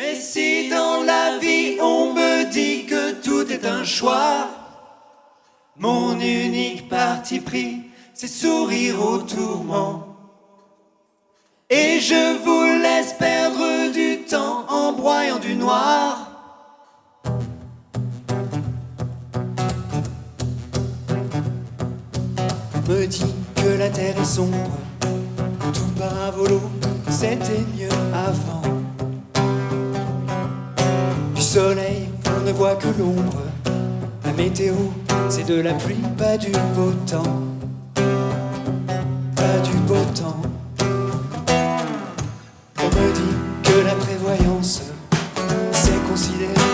Et si dans la vie on me dit que tout est un choix, mon unique parti pris, c'est sourire au tourment. Et je vous laisse perdre du temps en broyant du noir. On me dit que la terre est sombre, tout par c'était mieux avant. Soleil, on ne voit que l'ombre. La météo, c'est de la pluie, pas du beau temps. Pas du beau temps. On me dit que la prévoyance, c'est considéré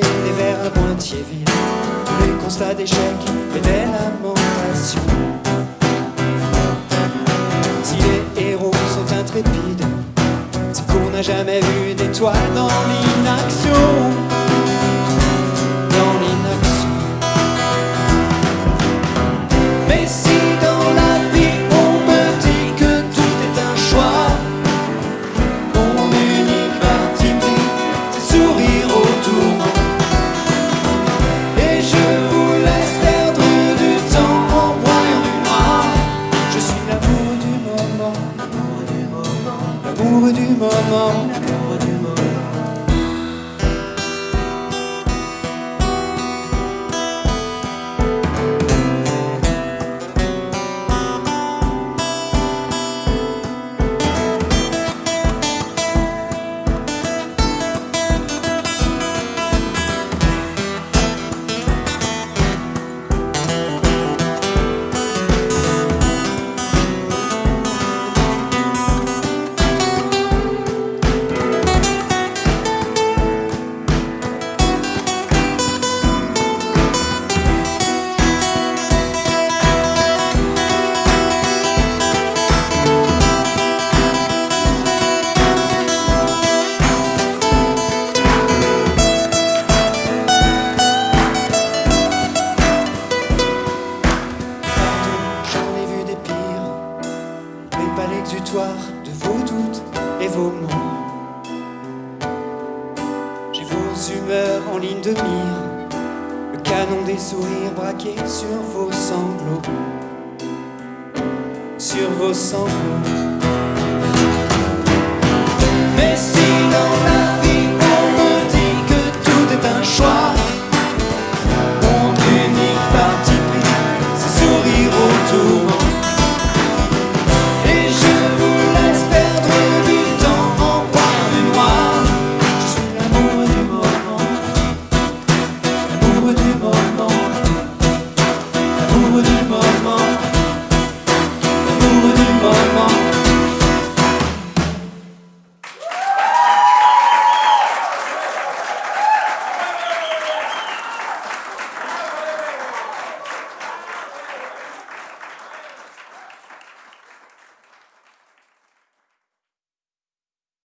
des verres à moitié vides, tous les constats d'échec et des lamentations. Si les héros sont intrépides, c'est qu'on n'a jamais vu d'étoiles dans l'inaction. Pas l'exutoire de vos doutes et vos mots. J'ai vos humeurs en ligne de mire, le canon des sourires braqué sur vos sanglots. Sur vos sanglots.